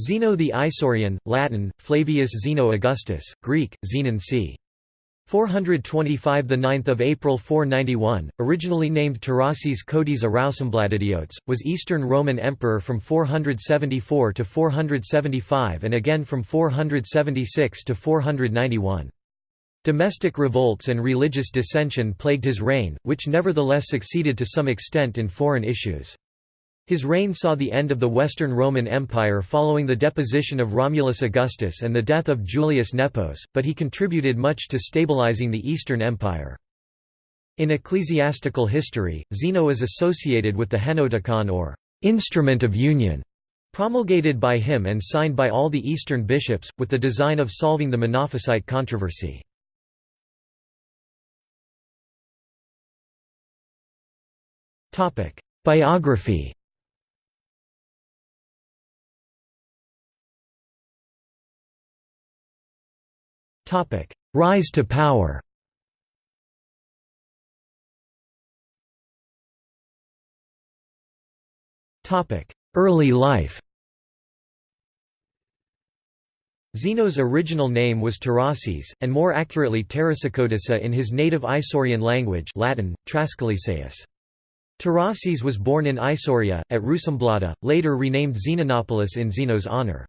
Zeno the Isaurian, Latin, Flavius Zeno Augustus, Greek, Zenon c. 425 the 9th of April 491 originally named Tarasis Codiza Rausumbladidiotes was Eastern Roman emperor from 474 to 475 and again from 476 to 491 Domestic revolts and religious dissension plagued his reign which nevertheless succeeded to some extent in foreign issues his reign saw the end of the Western Roman Empire following the deposition of Romulus Augustus and the death of Julius Nepos, but he contributed much to stabilizing the Eastern Empire. In ecclesiastical history, Zeno is associated with the Henoticon or «instrument of union», promulgated by him and signed by all the Eastern bishops, with the design of solving the Monophysite controversy. Biography Rise to power Early life Zeno's original name was Tarasis, and more accurately Tarasicodissa in his native Isaurian language Latin, Trascalisaeus. Tarasis was born in Isauria, at Rusumblada, later renamed Zenonopolis in Zeno's honor.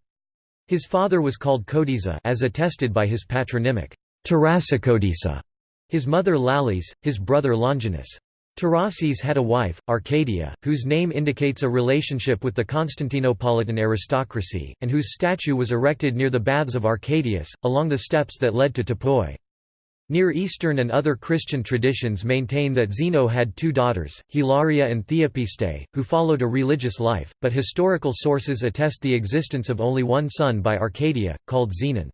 His father was called Codiza as attested by his patronymic, Tarasicodisa, his mother Lallis, his brother Longinus. Tarasis had a wife, Arcadia, whose name indicates a relationship with the Constantinopolitan aristocracy, and whose statue was erected near the baths of Arcadius, along the steps that led to Topoi. Near Eastern and other Christian traditions maintain that Zeno had two daughters, Hilaria and Theopiste, who followed a religious life, but historical sources attest the existence of only one son by Arcadia, called Zenon.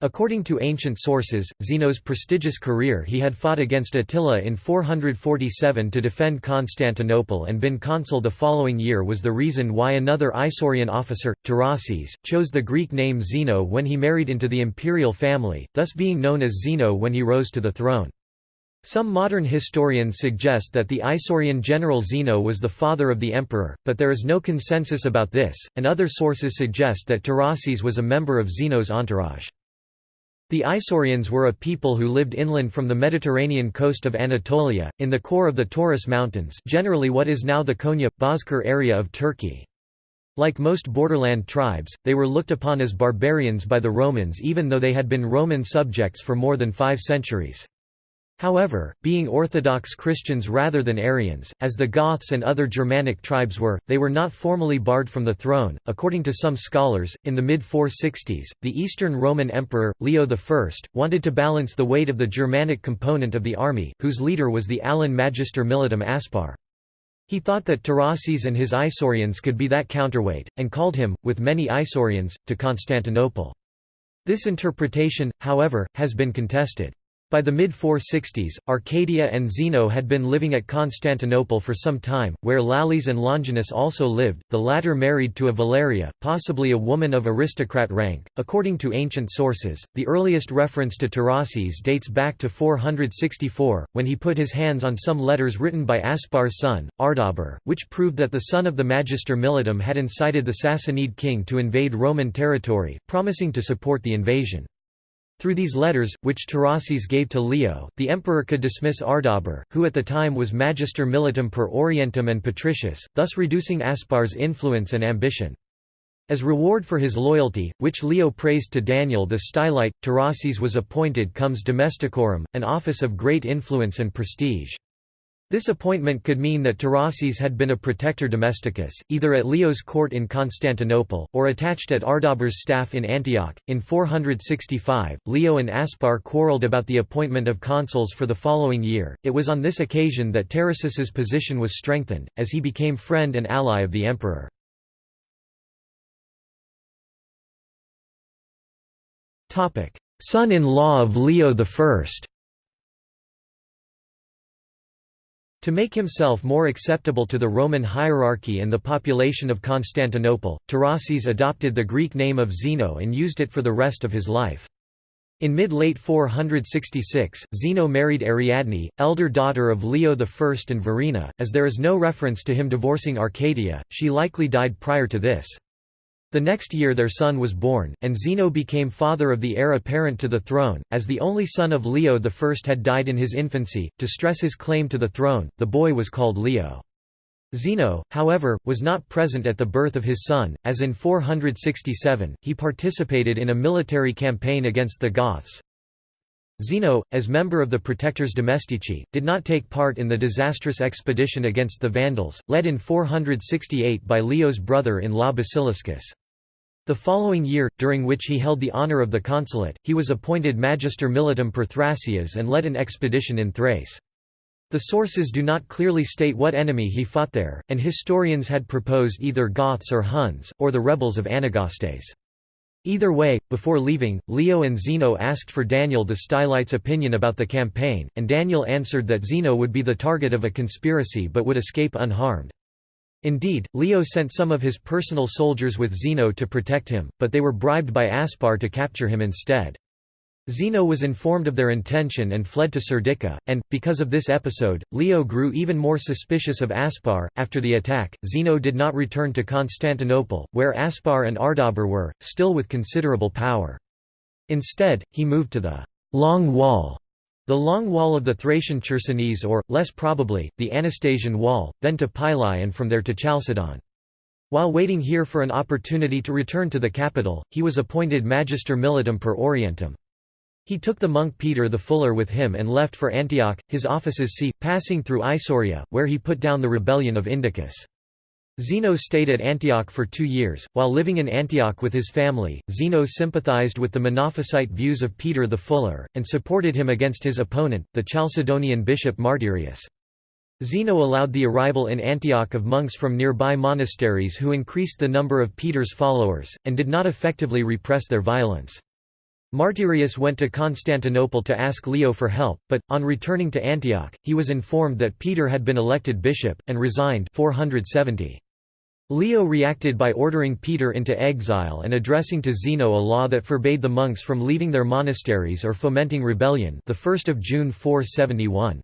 According to ancient sources, Zeno's prestigious career he had fought against Attila in 447 to defend Constantinople and been consul the following year was the reason why another Isaurian officer, Tarasis, chose the Greek name Zeno when he married into the imperial family, thus being known as Zeno when he rose to the throne. Some modern historians suggest that the Isaurian general Zeno was the father of the emperor, but there is no consensus about this, and other sources suggest that Tarasis was a member of Zeno's entourage. The Isaurians were a people who lived inland from the Mediterranean coast of Anatolia, in the core of the Taurus Mountains generally what is now the Konya, Bozkır area of Turkey. Like most borderland tribes, they were looked upon as barbarians by the Romans even though they had been Roman subjects for more than five centuries. However, being Orthodox Christians rather than Arians, as the Goths and other Germanic tribes were, they were not formally barred from the throne. According to some scholars, in the mid 460s, the Eastern Roman Emperor, Leo I, wanted to balance the weight of the Germanic component of the army, whose leader was the Alan Magister Militum Aspar. He thought that Tarasis and his Isaurians could be that counterweight, and called him, with many Isaurians, to Constantinople. This interpretation, however, has been contested. By the mid-460s, Arcadia and Zeno had been living at Constantinople for some time, where Lallis and Longinus also lived, the latter married to a Valeria, possibly a woman of aristocrat rank. According to ancient sources, the earliest reference to Tarasis dates back to 464, when he put his hands on some letters written by Aspar's son, Ardabur, which proved that the son of the Magister Militum had incited the Sassanid king to invade Roman territory, promising to support the invasion. Through these letters, which Tarasis gave to Leo, the emperor could dismiss Ardabur, who at the time was Magister Militum per Orientem and Patricius, thus reducing Aspar's influence and ambition. As reward for his loyalty, which Leo praised to Daniel the Stylite, Tarasis was appointed comes domesticorum, an office of great influence and prestige. This appointment could mean that Tarasis had been a protector domesticus, either at Leo's court in Constantinople, or attached at Ardabur's staff in Antioch. In 465, Leo and Aspar quarrelled about the appointment of consuls for the following year. It was on this occasion that Tarasis's position was strengthened, as he became friend and ally of the emperor. Son-in-law of Leo I To make himself more acceptable to the Roman hierarchy and the population of Constantinople, Tarasis adopted the Greek name of Zeno and used it for the rest of his life. In mid-late 466, Zeno married Ariadne, elder daughter of Leo I and Verina, as there is no reference to him divorcing Arcadia, she likely died prior to this. The next year their son was born, and Zeno became father of the heir apparent to the throne. As the only son of Leo I had died in his infancy, to stress his claim to the throne, the boy was called Leo. Zeno, however, was not present at the birth of his son, as in 467, he participated in a military campaign against the Goths. Zeno, as member of the Protectors Domestici, did not take part in the disastrous expedition against the Vandals, led in 468 by Leo's brother-in-law Basiliscus. The following year, during which he held the honour of the consulate, he was appointed Magister Militum per Thracias and led an expedition in Thrace. The sources do not clearly state what enemy he fought there, and historians had proposed either Goths or Huns, or the rebels of Anagastes. Either way, before leaving, Leo and Zeno asked for Daniel the Stylites' opinion about the campaign, and Daniel answered that Zeno would be the target of a conspiracy but would escape unharmed. Indeed, Leo sent some of his personal soldiers with Zeno to protect him, but they were bribed by Aspar to capture him instead. Zeno was informed of their intention and fled to Serdica, and, because of this episode, Leo grew even more suspicious of Aspar. After the attack, Zeno did not return to Constantinople, where Aspar and Ardabur were, still with considerable power. Instead, he moved to the Long Wall, the long wall of the Thracian Chersonese or, less probably, the Anastasian Wall, then to Pylae and from there to Chalcedon. While waiting here for an opportunity to return to the capital, he was appointed Magister Militum per Orientem. He took the monk Peter the Fuller with him and left for Antioch, his office's see, passing through Isauria, where he put down the rebellion of Indicus. Zeno stayed at Antioch for two years. While living in Antioch with his family, Zeno sympathized with the Monophysite views of Peter the Fuller, and supported him against his opponent, the Chalcedonian bishop Martyrius. Zeno allowed the arrival in Antioch of monks from nearby monasteries who increased the number of Peter's followers, and did not effectively repress their violence. Martyrius went to Constantinople to ask Leo for help, but, on returning to Antioch, he was informed that Peter had been elected bishop, and resigned 470. Leo reacted by ordering Peter into exile and addressing to Zeno a law that forbade the monks from leaving their monasteries or fomenting rebellion the 1st of June 471.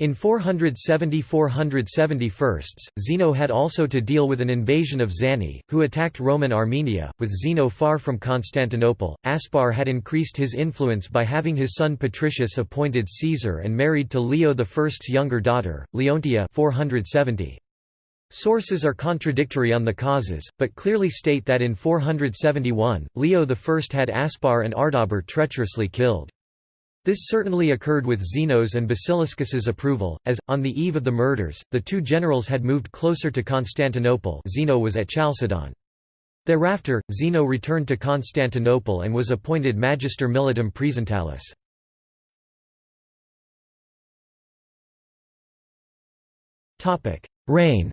In 470–471, Zeno had also to deal with an invasion of Zani, who attacked Roman Armenia. With Zeno far from Constantinople, Aspar had increased his influence by having his son Patricius appointed Caesar and married to Leo I's younger daughter, Leontia 470. Sources are contradictory on the causes, but clearly state that in 471, Leo I had Aspar and Ardabur treacherously killed. This certainly occurred with Zeno's and Basiliscus's approval, as, on the eve of the murders, the two generals had moved closer to Constantinople Zeno was at Chalcedon. Thereafter, Zeno returned to Constantinople and was appointed Magister Militum Praesentalis. Reign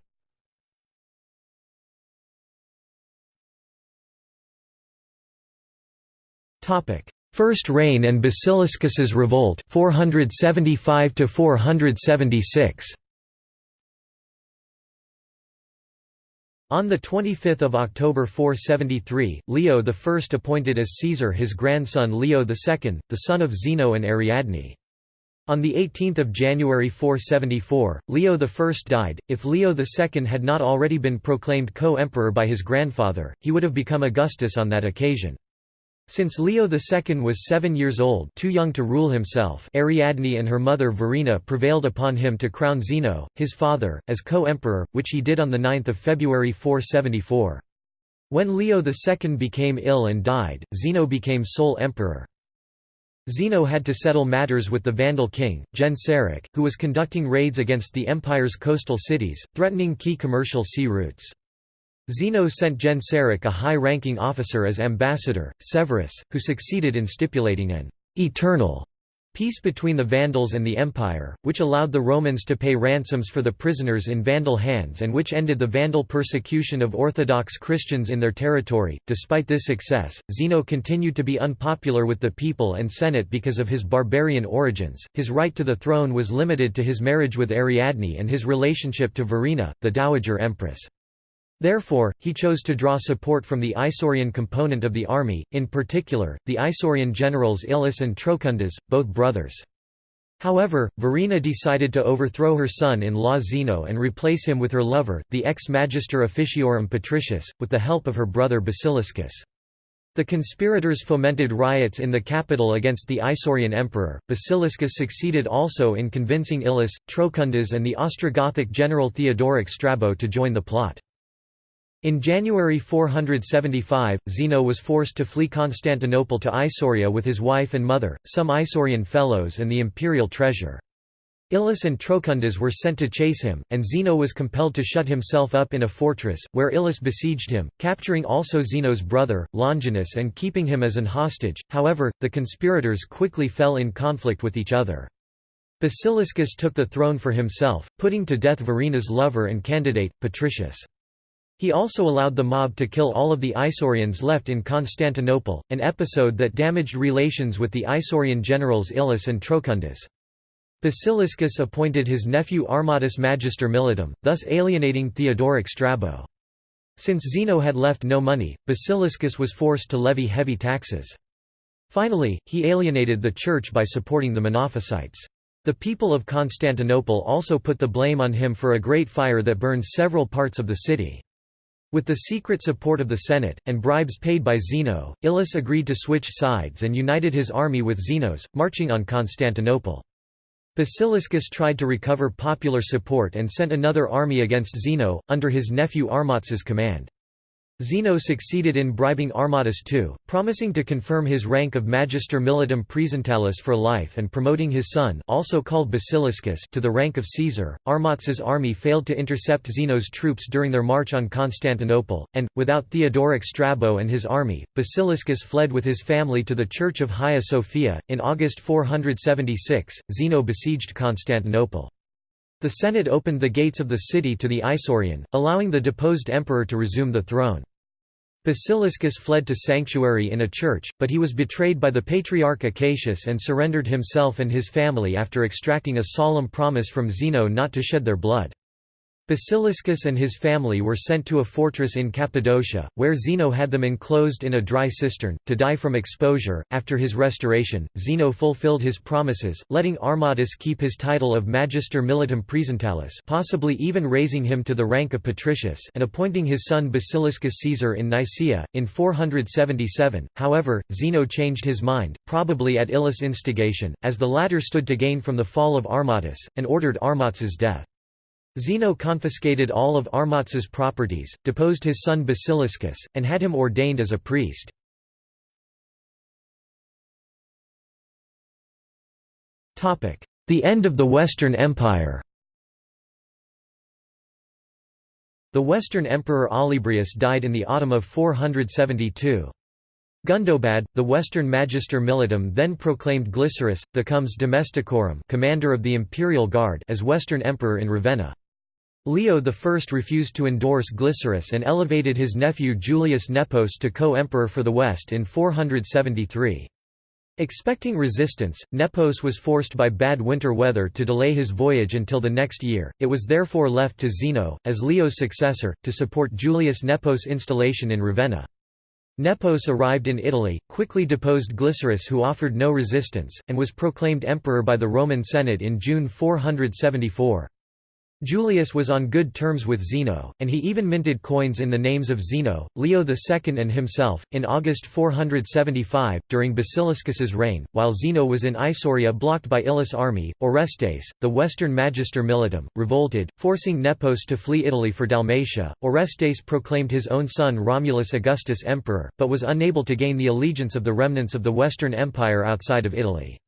First reign and Basiliscus's revolt 475 to 476 On 25 October 473, Leo I appointed as Caesar his grandson Leo II, the son of Zeno and Ariadne. On 18 January 474, Leo I died. If Leo II had not already been proclaimed co-emperor by his grandfather, he would have become Augustus on that occasion. Since Leo II was seven years old too young to rule himself Ariadne and her mother Verina prevailed upon him to crown Zeno, his father, as co-emperor, which he did on 9 February 474. When Leo II became ill and died, Zeno became sole emperor. Zeno had to settle matters with the Vandal king, Genseric, who was conducting raids against the empire's coastal cities, threatening key commercial sea routes. Zeno sent Genseric a high-ranking officer as ambassador, Severus, who succeeded in stipulating an «eternal» peace between the Vandals and the Empire, which allowed the Romans to pay ransoms for the prisoners in Vandal hands and which ended the Vandal persecution of Orthodox Christians in their territory. Despite this success, Zeno continued to be unpopular with the people and Senate because of his barbarian origins. His right to the throne was limited to his marriage with Ariadne and his relationship to Verina, the Dowager Empress. Therefore, he chose to draw support from the Isaurian component of the army, in particular, the Isaurian generals Ilus and Trocundas, both brothers. However, Verina decided to overthrow her son-in-law Zeno and replace him with her lover, the ex-magister officiorum Patricius, with the help of her brother Basiliscus. The conspirators fomented riots in the capital against the Isaurian emperor. Basiliscus succeeded also in convincing Ilus, Trocundas, and the Ostrogothic general Theodoric Strabo to join the plot. In January 475, Zeno was forced to flee Constantinople to Isauria with his wife and mother, some Isaurian fellows and the imperial treasure. Ilus and Trocundas were sent to chase him, and Zeno was compelled to shut himself up in a fortress, where Ilus besieged him, capturing also Zeno's brother, Longinus and keeping him as an hostage. However, the conspirators quickly fell in conflict with each other. Basiliscus took the throne for himself, putting to death Verina's lover and candidate, Patricius. He also allowed the mob to kill all of the Isaurians left in Constantinople, an episode that damaged relations with the Isaurian generals Ilus and Trocundas. Basiliscus appointed his nephew Armatus Magister Militum, thus alienating Theodoric Strabo. Since Zeno had left no money, Basiliscus was forced to levy heavy taxes. Finally, he alienated the church by supporting the Monophysites. The people of Constantinople also put the blame on him for a great fire that burned several parts of the city. With the secret support of the Senate, and bribes paid by Zeno, Ilus agreed to switch sides and united his army with Zeno's, marching on Constantinople. Basiliscus tried to recover popular support and sent another army against Zeno, under his nephew Armatus's command. Zeno succeeded in bribing Armatus too, promising to confirm his rank of Magister Militum Praesentalis for life and promoting his son also called Basiliscus to the rank of Caesar. Armatus's army failed to intercept Zeno's troops during their march on Constantinople, and, without Theodoric Strabo and his army, Basiliscus fled with his family to the Church of Hagia Sophia. In August 476, Zeno besieged Constantinople. The Senate opened the gates of the city to the Isaurian, allowing the deposed emperor to resume the throne. Basiliscus fled to sanctuary in a church, but he was betrayed by the patriarch Acacius and surrendered himself and his family after extracting a solemn promise from Zeno not to shed their blood. Basiliscus and his family were sent to a fortress in Cappadocia, where Zeno had them enclosed in a dry cistern, to die from exposure. After his restoration, Zeno fulfilled his promises, letting Armatus keep his title of Magister Militum Praesentalis, possibly even raising him to the rank of Patricius, and appointing his son Basiliscus Caesar in Nicaea, in 477. However, Zeno changed his mind, probably at Ilus' instigation, as the latter stood to gain from the fall of Armatus, and ordered Armatus's death. Zeno confiscated all of Armatus's properties, deposed his son Basiliscus, and had him ordained as a priest. The end of the Western Empire The Western Emperor Olybrius died in the autumn of 472. Gundobad, the Western Magister Militum then proclaimed Glycerius, the Comes Domesticorum commander of the imperial guard as Western Emperor in Ravenna. Leo I refused to endorse Glycerius and elevated his nephew Julius Nepos to co-emperor for the West in 473. Expecting resistance, Nepos was forced by bad winter weather to delay his voyage until the next year, it was therefore left to Zeno, as Leo's successor, to support Julius Nepos' installation in Ravenna. Nepos arrived in Italy, quickly deposed Glycerius who offered no resistance, and was proclaimed emperor by the Roman Senate in June 474. Julius was on good terms with Zeno, and he even minted coins in the names of Zeno, Leo II and himself. In August 475, during Basiliscus's reign, while Zeno was in Isauria blocked by Ilus' army, Orestes, the western magister militum, revolted, forcing Nepos to flee Italy for Dalmatia. Orestes proclaimed his own son Romulus Augustus emperor, but was unable to gain the allegiance of the remnants of the Western Empire outside of Italy.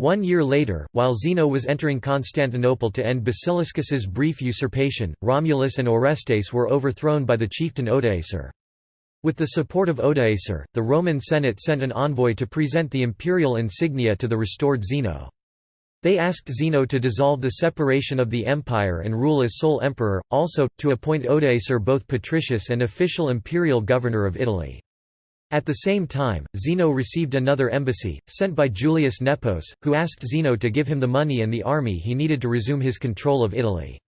One year later, while Zeno was entering Constantinople to end Basiliscus's brief usurpation, Romulus and Orestes were overthrown by the chieftain Odoacer. With the support of Odoacer, the Roman Senate sent an envoy to present the imperial insignia to the restored Zeno. They asked Zeno to dissolve the separation of the empire and rule as sole emperor, also, to appoint Odoacer both patricius and official imperial governor of Italy. At the same time, Zeno received another embassy, sent by Julius Nepos, who asked Zeno to give him the money and the army he needed to resume his control of Italy.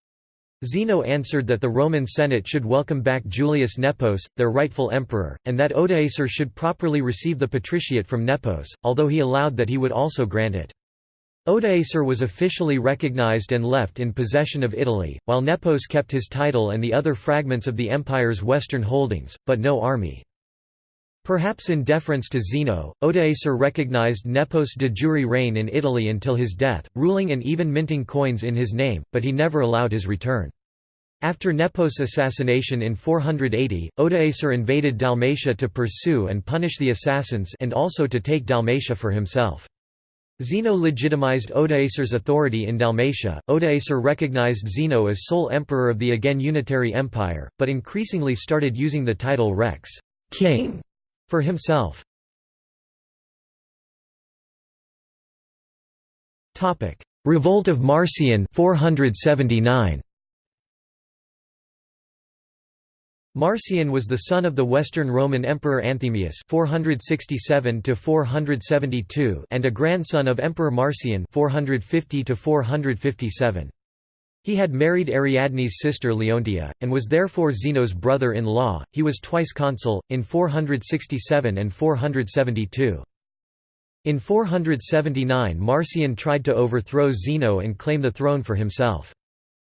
Zeno answered that the Roman Senate should welcome back Julius Nepos, their rightful emperor, and that Odoacer should properly receive the patriciate from Nepos, although he allowed that he would also grant it. Odoacer was officially recognized and left in possession of Italy, while Nepos kept his title and the other fragments of the empire's western holdings, but no army. Perhaps in deference to Zeno, Odoacer recognized Nepos' de jure reign in Italy until his death, ruling and even minting coins in his name, but he never allowed his return. After Nepos' assassination in 480, Odoacer invaded Dalmatia to pursue and punish the assassins and also to take Dalmatia for himself. Zeno legitimized Odoacer's authority in Dalmatia. Odoacer recognized Zeno as sole emperor of the again unitary empire, but increasingly started using the title rex king for himself. Topic: Revolt of Marcian 479. Marcian was the son of the Western Roman Emperor Anthemius 467 472 and a grandson of Emperor Marcian 450 He had married Ariadne's sister Leontia, and was therefore Zeno's brother-in-law. He was twice consul, in 467 and 472. In 479 Marcian tried to overthrow Zeno and claim the throne for himself.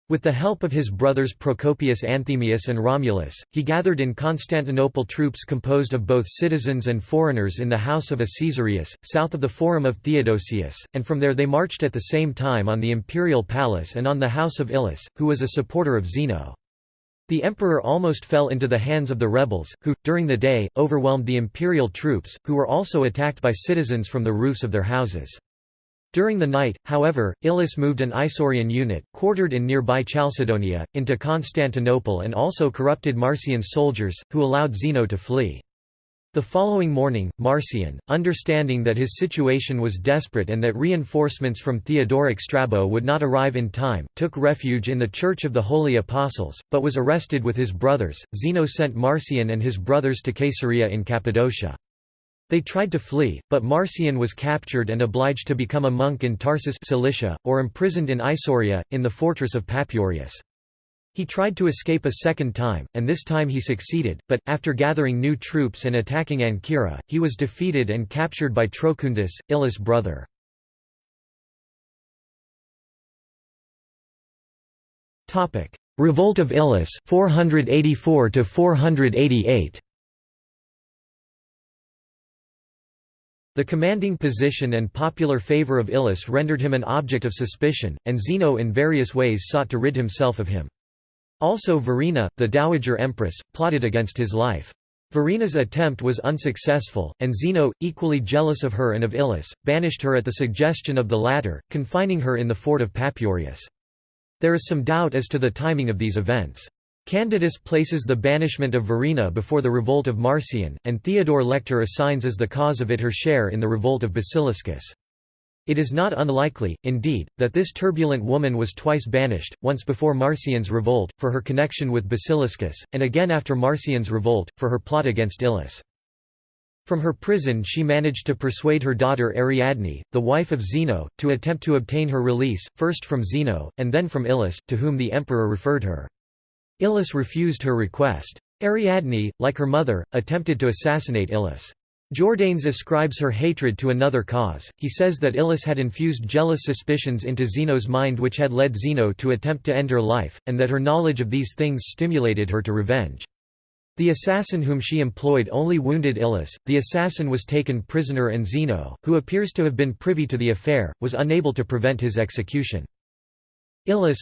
With the help of his brothers Procopius Anthemius and Romulus, he gathered in Constantinople troops composed of both citizens and foreigners in the house of a Caesarius, south of the Forum of Theodosius, and from there they marched at the same time on the imperial palace and on the house of Ilus, who was a supporter of Zeno. The emperor almost fell into the hands of the rebels, who, during the day, overwhelmed the imperial troops, who were also attacked by citizens from the roofs of their houses. During the night, however, Ilus moved an Isaurian unit, quartered in nearby Chalcedonia, into Constantinople and also corrupted Marcian's soldiers, who allowed Zeno to flee. The following morning, Marcian, understanding that his situation was desperate and that reinforcements from Theodoric Strabo would not arrive in time, took refuge in the Church of the Holy Apostles, but was arrested with his brothers. Zeno sent Marcian and his brothers to Caesarea in Cappadocia. They tried to flee, but Marcian was captured and obliged to become a monk in Tarsus Cilicia, or imprisoned in Isauria, in the fortress of Papurius. He tried to escape a second time, and this time he succeeded, but, after gathering new troops and attacking Ancyra, he was defeated and captured by Trocundus, Ilus' brother. Revolt of Ilus 484 488 The commanding position and popular favor of Ilus rendered him an object of suspicion, and Zeno in various ways sought to rid himself of him. Also Verina, the dowager empress, plotted against his life. Verina's attempt was unsuccessful, and Zeno, equally jealous of her and of Ilus, banished her at the suggestion of the latter, confining her in the fort of Papurius. There is some doubt as to the timing of these events. Candidus places the banishment of Verina before the revolt of Marcian, and Theodore Lector assigns as the cause of it her share in the revolt of Basiliscus. It is not unlikely, indeed, that this turbulent woman was twice banished, once before Marcian's revolt, for her connection with Basiliscus, and again after Marcian's revolt, for her plot against Ilus. From her prison she managed to persuade her daughter Ariadne, the wife of Zeno, to attempt to obtain her release, first from Zeno, and then from Ilus, to whom the emperor referred her. Ilus refused her request. Ariadne, like her mother, attempted to assassinate Ilus. Jordanes ascribes her hatred to another cause, he says that Ilus had infused jealous suspicions into Zeno's mind which had led Zeno to attempt to end her life, and that her knowledge of these things stimulated her to revenge. The assassin whom she employed only wounded Ilus, the assassin was taken prisoner and Zeno, who appears to have been privy to the affair, was unable to prevent his execution. Ilus,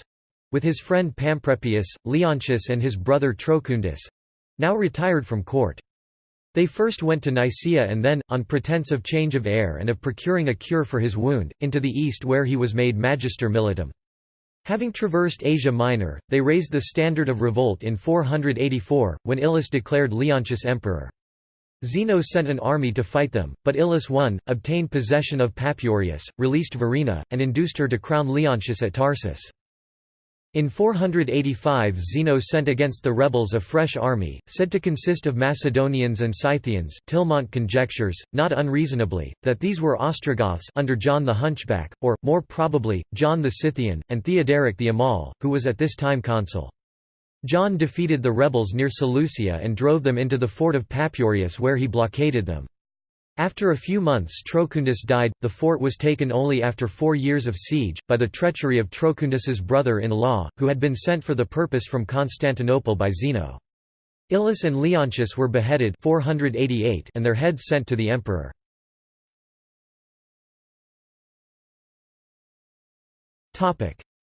with his friend Pamprepius, Leontius and his brother Trocundus—now retired from court. They first went to Nicaea and then, on pretense of change of air and of procuring a cure for his wound, into the east where he was made magister militum. Having traversed Asia Minor, they raised the standard of revolt in 484, when Ilus declared Leontius emperor. Zeno sent an army to fight them, but Ilus won, obtained possession of Papurius, released Verina, and induced her to crown Leontius at Tarsus. In 485 Zeno sent against the rebels a fresh army, said to consist of Macedonians and Scythians Tillemont conjectures, not unreasonably, that these were Ostrogoths under John the Hunchback, or, more probably, John the Scythian, and Theoderic the Amal, who was at this time consul. John defeated the rebels near Seleucia and drove them into the fort of Papurius where he blockaded them. After a few months Trocundus died, the fort was taken only after four years of siege, by the treachery of Trocundus's brother-in-law, who had been sent for the purpose from Constantinople by Zeno. Ilus and Leontius were beheaded 488 and their heads sent to the emperor.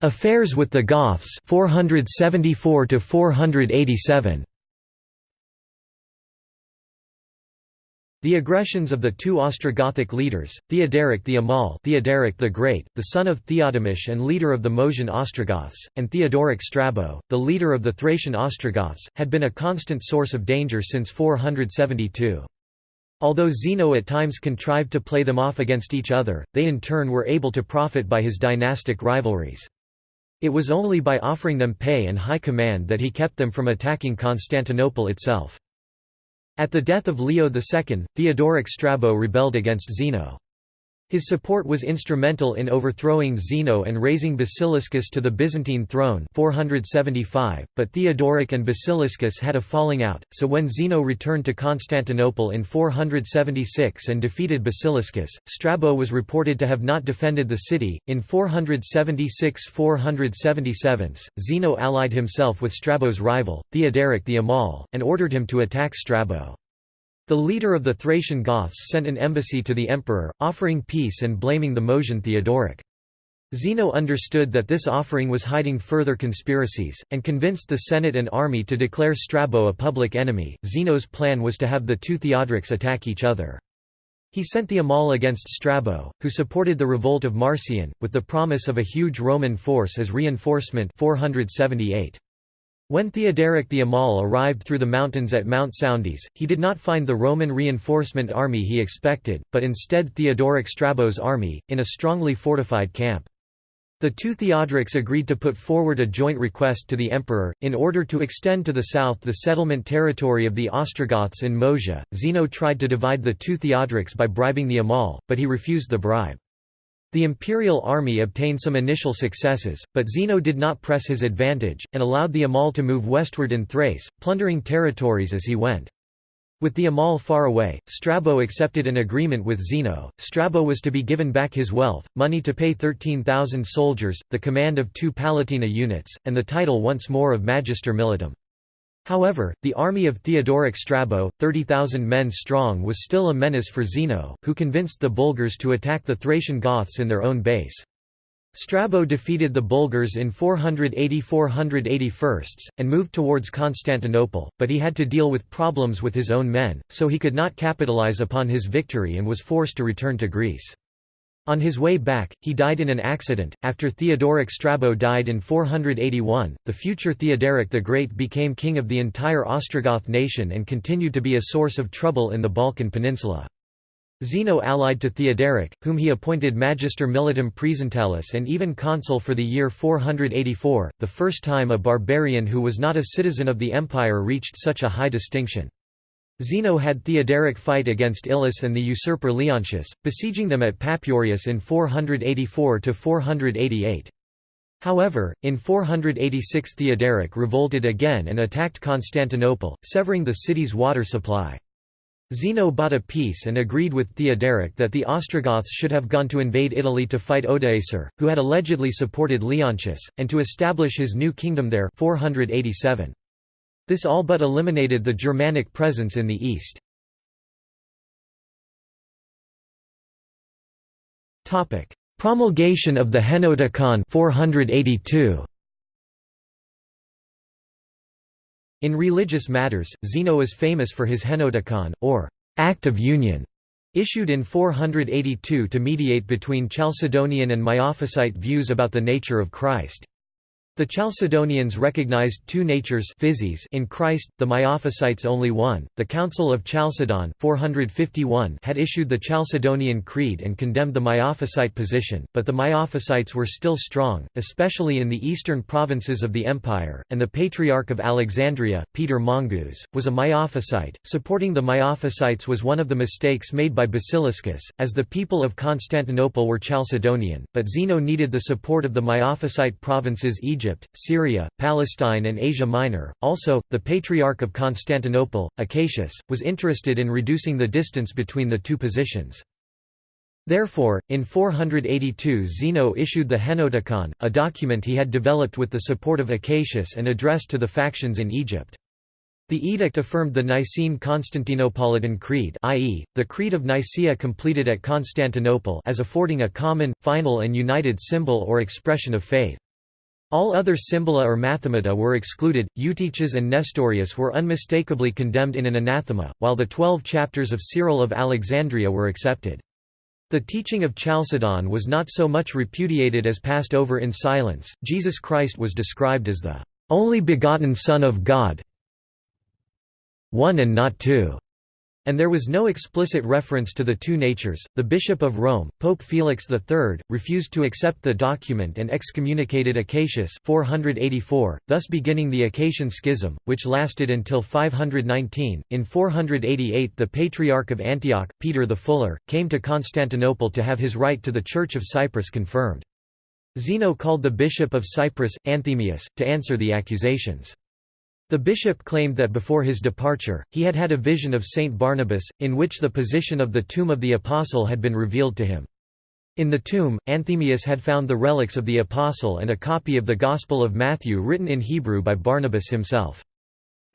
Affairs with the Goths 474 to 487 The aggressions of the two Ostrogothic leaders, Theoderic the Amal Theoderic the Great, the son of Theodemish and leader of the Moesian Ostrogoths, and Theodoric Strabo, the leader of the Thracian Ostrogoths, had been a constant source of danger since 472. Although Zeno at times contrived to play them off against each other, they in turn were able to profit by his dynastic rivalries. It was only by offering them pay and high command that he kept them from attacking Constantinople itself. At the death of Leo II, Theodoric Strabo rebelled against Zeno. His support was instrumental in overthrowing Zeno and raising Basiliscus to the Byzantine throne 475, but Theodoric and Basiliscus had a falling out, so when Zeno returned to Constantinople in 476 and defeated Basiliscus, Strabo was reported to have not defended the city. In 476–477, Zeno allied himself with Strabo's rival, Theodoric the Amal, and ordered him to attack Strabo. The leader of the Thracian Goths sent an embassy to the emperor, offering peace and blaming the Moesian Theodoric. Zeno understood that this offering was hiding further conspiracies, and convinced the Senate and army to declare Strabo a public enemy. Zeno's plan was to have the two Theodorics attack each other. He sent the Amal against Strabo, who supported the revolt of Marcian, with the promise of a huge Roman force as reinforcement 478. When Theoderic the Amal arrived through the mountains at Mount Soundes, he did not find the Roman reinforcement army he expected, but instead Theodoric Strabo's army, in a strongly fortified camp. The two Theodorics agreed to put forward a joint request to the emperor, in order to extend to the south the settlement territory of the Ostrogoths in Moesia. Zeno tried to divide the two Theodorics by bribing the Amal, but he refused the bribe. The imperial army obtained some initial successes, but Zeno did not press his advantage, and allowed the Amal to move westward in Thrace, plundering territories as he went. With the Amal far away, Strabo accepted an agreement with Zeno. Strabo was to be given back his wealth, money to pay 13,000 soldiers, the command of two Palatina units, and the title once more of Magister Militum. However, the army of Theodoric Strabo, 30,000 men strong was still a menace for Zeno, who convinced the Bulgars to attack the Thracian Goths in their own base. Strabo defeated the Bulgars in 480–481, and moved towards Constantinople, but he had to deal with problems with his own men, so he could not capitalize upon his victory and was forced to return to Greece. On his way back, he died in an accident. After Theodoric Strabo died in 481, the future Theoderic the Great became king of the entire Ostrogoth nation and continued to be a source of trouble in the Balkan peninsula. Zeno allied to Theoderic, whom he appointed Magister Militum Praesentalis and even consul for the year 484, the first time a barbarian who was not a citizen of the empire reached such a high distinction. Zeno had Theoderic fight against Ilus and the usurper Leontius, besieging them at Papurius in 484–488. However, in 486 Theoderic revolted again and attacked Constantinople, severing the city's water supply. Zeno bought a peace and agreed with Theoderic that the Ostrogoths should have gone to invade Italy to fight Odoacer, who had allegedly supported Leontius, and to establish his new kingdom there 487. This all but eliminated the Germanic presence in the east. Promulgation of the Henoticon 482. In religious matters, Zeno is famous for his Henoticon, or Act of Union, issued in 482 to mediate between Chalcedonian and Miaphysite views about the nature of Christ. The Chalcedonians recognized two natures in Christ, the Miaphysites only one. The Council of Chalcedon 451 had issued the Chalcedonian Creed and condemned the Miaphysite position, but the Miaphysites were still strong, especially in the eastern provinces of the empire, and the Patriarch of Alexandria, Peter Mongus, was a Miaphysite. Supporting the Miaphysites was one of the mistakes made by Basiliscus, as the people of Constantinople were Chalcedonian, but Zeno needed the support of the Miaphysite provinces Egypt Egypt, Syria, Palestine and Asia Minor. Also, the Patriarch of Constantinople, Acacius, was interested in reducing the distance between the two positions. Therefore, in 482 Zeno issued the Henoticon, a document he had developed with the support of Acacius and addressed to the factions in Egypt. The edict affirmed the Nicene Constantinopolitan Creed i.e., the Creed of Nicaea completed at Constantinople as affording a common, final and united symbol or expression of faith. All other symbola or mathemata were excluded, Eutyches and Nestorius were unmistakably condemned in an anathema, while the twelve chapters of Cyril of Alexandria were accepted. The teaching of Chalcedon was not so much repudiated as passed over in silence. Jesus Christ was described as the only begotten Son of God, one and not two, and there was no explicit reference to the two natures. The Bishop of Rome, Pope Felix III, refused to accept the document and excommunicated Acacius 484, thus beginning the Acacian Schism, which lasted until 519. In 488, the Patriarch of Antioch, Peter the Fuller, came to Constantinople to have his right to the Church of Cyprus confirmed. Zeno called the Bishop of Cyprus, Anthemius, to answer the accusations. The bishop claimed that before his departure, he had had a vision of Saint Barnabas, in which the position of the tomb of the apostle had been revealed to him. In the tomb, Anthemius had found the relics of the apostle and a copy of the Gospel of Matthew written in Hebrew by Barnabas himself.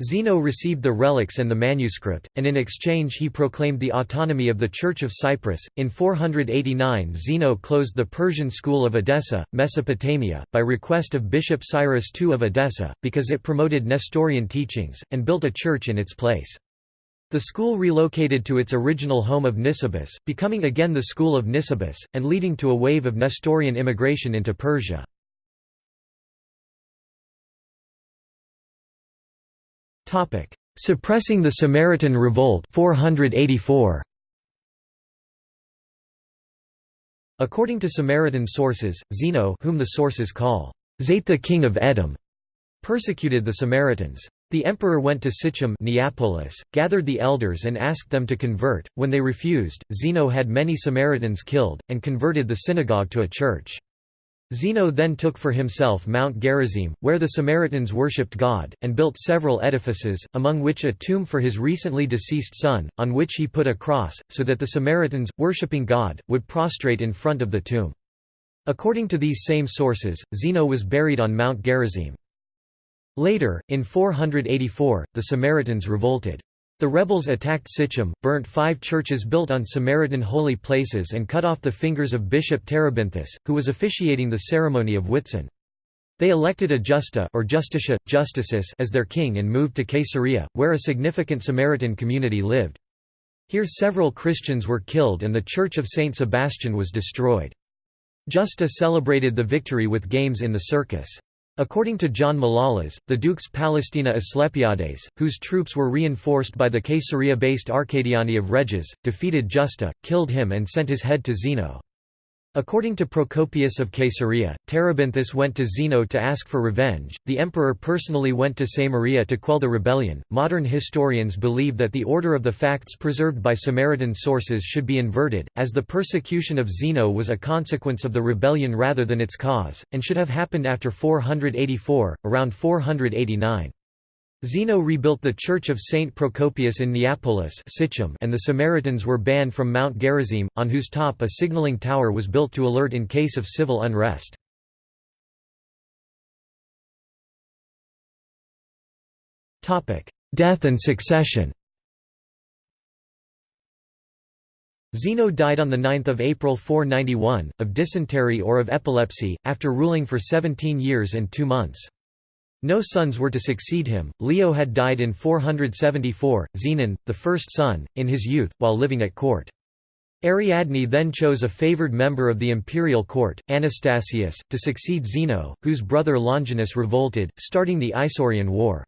Zeno received the relics and the manuscript, and in exchange he proclaimed the autonomy of the Church of Cyprus. In 489, Zeno closed the Persian school of Edessa, Mesopotamia, by request of Bishop Cyrus II of Edessa, because it promoted Nestorian teachings, and built a church in its place. The school relocated to its original home of Nisibis, becoming again the school of Nisibis, and leading to a wave of Nestorian immigration into Persia. Topic: Suppressing the Samaritan Revolt 484. According to Samaritan sources, Zeno, whom the sources call Zate the king of Edom, persecuted the Samaritans. The emperor went to Sichem Neapolis, gathered the elders and asked them to convert. When they refused, Zeno had many Samaritans killed, and converted the synagogue to a church. Zeno then took for himself Mount Gerizim, where the Samaritans worshipped God, and built several edifices, among which a tomb for his recently deceased son, on which he put a cross, so that the Samaritans, worshipping God, would prostrate in front of the tomb. According to these same sources, Zeno was buried on Mount Gerizim. Later, in 484, the Samaritans revolted. The rebels attacked Sichem, burnt five churches built on Samaritan holy places and cut off the fingers of Bishop Terebinthus, who was officiating the ceremony of Whitsun. They elected a Justa or Justicia, Justices as their king and moved to Caesarea, where a significant Samaritan community lived. Here several Christians were killed and the Church of Saint Sebastian was destroyed. Justa celebrated the victory with games in the circus. According to John Malalas, the Dukes Palestina Asclepiades, whose troops were reinforced by the Caesarea-based Arcadiani of Reges, defeated Justa, killed him and sent his head to Zeno. According to Procopius of Caesarea, Terebinthus went to Zeno to ask for revenge. The emperor personally went to Samaria to quell the rebellion. Modern historians believe that the order of the facts preserved by Samaritan sources should be inverted, as the persecution of Zeno was a consequence of the rebellion rather than its cause, and should have happened after 484, around 489. Zeno rebuilt the Church of Saint Procopius in Neapolis and the Samaritans were banned from Mount Gerizim, on whose top a signaling tower was built to alert in case of civil unrest. Death and succession Zeno died on 9 April 491, of dysentery or of epilepsy, after ruling for 17 years and two months. No sons were to succeed him. Leo had died in 474, Zenon, the first son, in his youth, while living at court. Ariadne then chose a favored member of the imperial court, Anastasius, to succeed Zeno, whose brother Longinus revolted, starting the Isaurian War.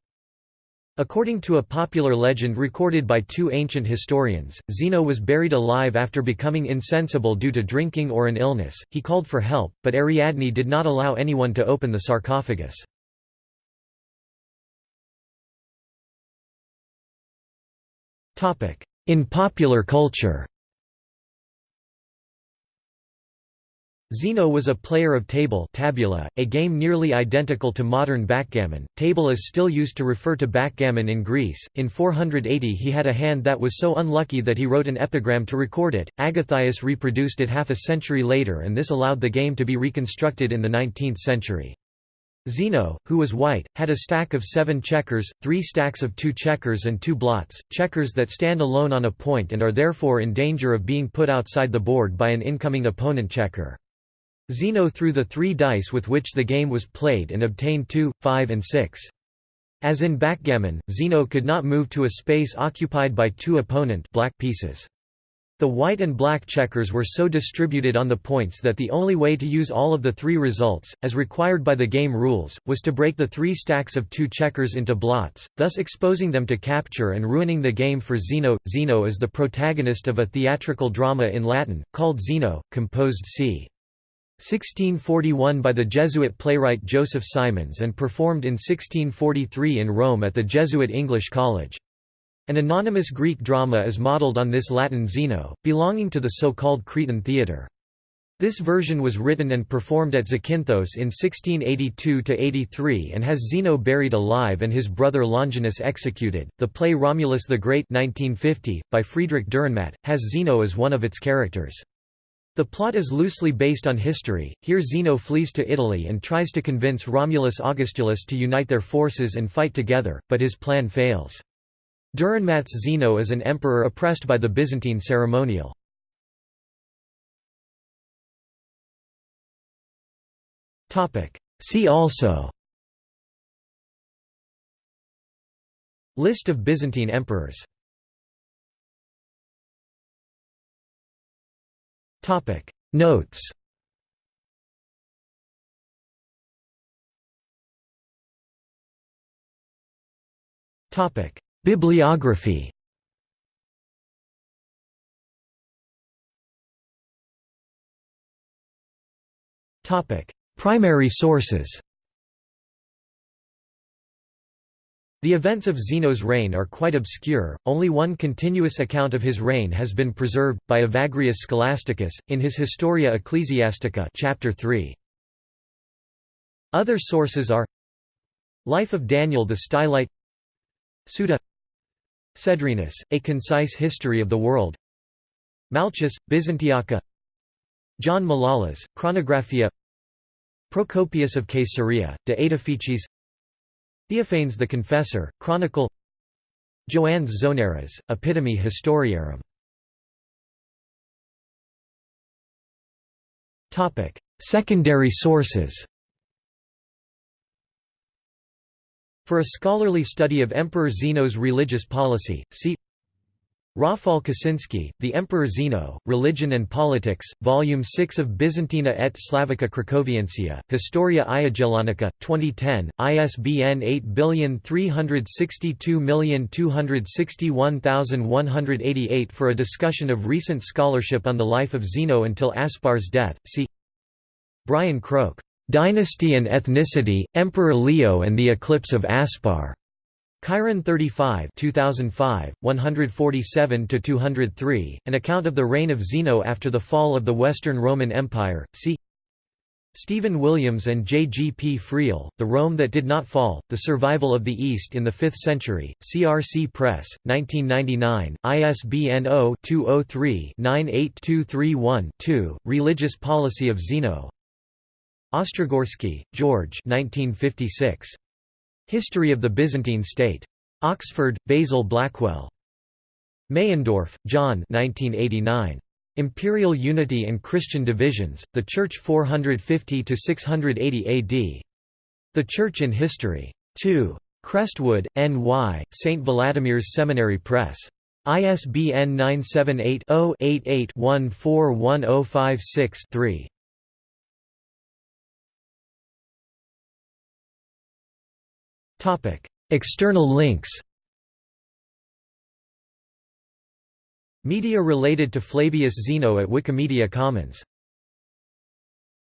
According to a popular legend recorded by two ancient historians, Zeno was buried alive after becoming insensible due to drinking or an illness. He called for help, but Ariadne did not allow anyone to open the sarcophagus. In popular culture Zeno was a player of table tabula, a game nearly identical to modern backgammon. Table is still used to refer to backgammon in Greece. In 480 he had a hand that was so unlucky that he wrote an epigram to record it. Agathias reproduced it half a century later and this allowed the game to be reconstructed in the 19th century. Zeno, who was white, had a stack of seven checkers, three stacks of two checkers and two blots, checkers that stand alone on a point and are therefore in danger of being put outside the board by an incoming opponent checker. Zeno threw the three dice with which the game was played and obtained 2, 5 and 6. As in backgammon, Zeno could not move to a space occupied by two opponent black pieces. The white and black checkers were so distributed on the points that the only way to use all of the three results, as required by the game rules, was to break the three stacks of two checkers into blots, thus exposing them to capture and ruining the game for Zeno. Zeno is the protagonist of a theatrical drama in Latin, called Zeno, composed c. 1641 by the Jesuit playwright Joseph Simons and performed in 1643 in Rome at the Jesuit English College. An anonymous Greek drama is modelled on this Latin Zeno, belonging to the so-called Cretan theatre. This version was written and performed at Zakynthos in 1682–83 and has Zeno buried alive and his brother Longinus executed. The play Romulus the Great 1950, by Friedrich Dürrenmatt, has Zeno as one of its characters. The plot is loosely based on history. Here Zeno flees to Italy and tries to convince Romulus Augustulus to unite their forces and fight together, but his plan fails. Dürrenmatt's Zeno is an emperor oppressed by the Byzantine ceremonial. See also List of Byzantine emperors Notes Topic Bibliography. Primary sources. The events of Zeno's reign are quite obscure, only one continuous account of his reign has been preserved, by Evagrius Scholasticus, in his Historia Ecclesiastica chapter 3. Other sources are Life of Daniel the Stylite. Suda Cedrenus, A Concise History of the World. Malchus, Byzantiaca. John Malalas, Chronographia. Procopius of Caesarea, De Aedificiis Theophanes the Confessor, Chronicle. Joannes Zonaras, Epitome Historiarum. Secondary sources For a scholarly study of Emperor Zeno's religious policy, see Rafal Kosinski, The Emperor Zeno, Religion and Politics, Volume 6 of Byzantina et Slavica Cracoviensia, Historia Iagellonica, 2010, ISBN 8362261188 For a discussion of recent scholarship on the life of Zeno until Aspar's death, see Brian Croke, "'Dynasty and Ethnicity, Emperor Leo and the Eclipse of Aspar' Chiron 35 2005, 147–203, an account of the reign of Zeno after the fall of the Western Roman Empire, see Stephen Williams and J. G. P. Friell, The Rome That Did Not Fall, The Survival of the East in the Fifth Century, CRC Press, 1999, ISBN 0-203-98231-2, Religious Policy of Zeno Ostrogorsky, George 1956. History of the Byzantine State. Oxford, Basil Blackwell. Meyendorff, John 1989. Imperial Unity and Christian Divisions, The Church 450–680 AD. The Church in History. 2. Crestwood, N.Y., St. Vladimir's Seminary Press. ISBN 978 0 88 141056 3. External links Media related to Flavius Zeno at Wikimedia Commons